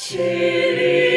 七里。